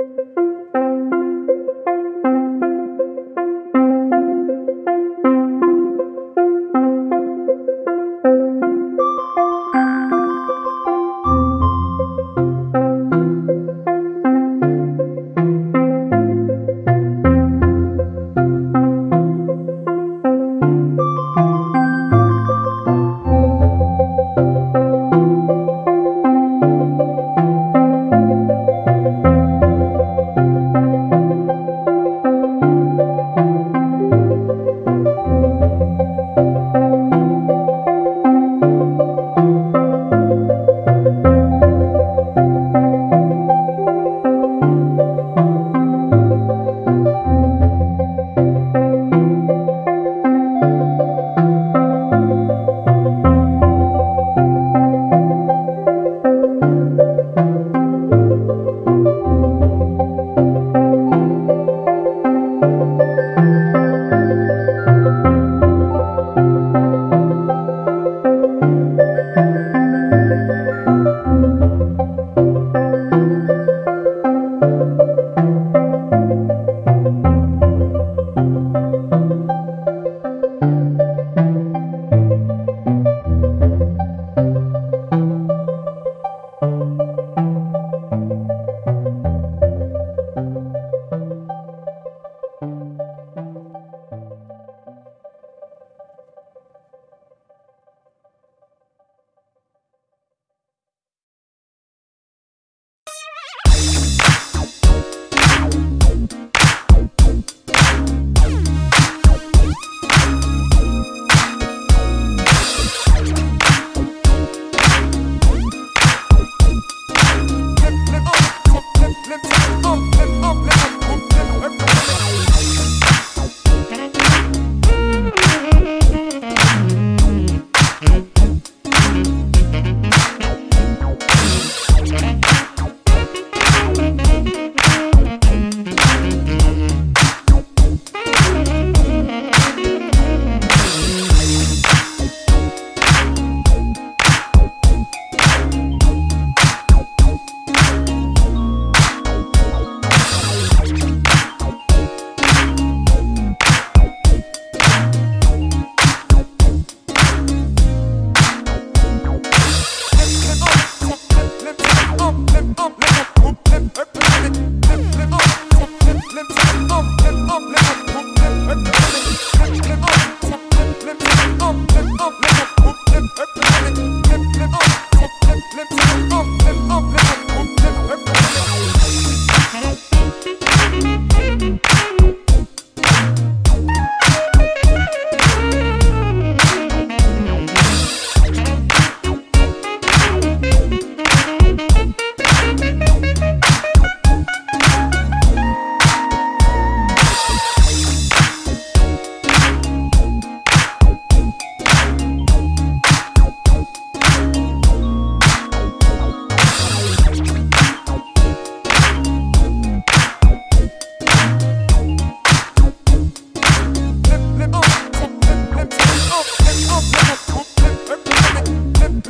you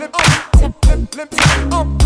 flip, up. flip, flip, flip,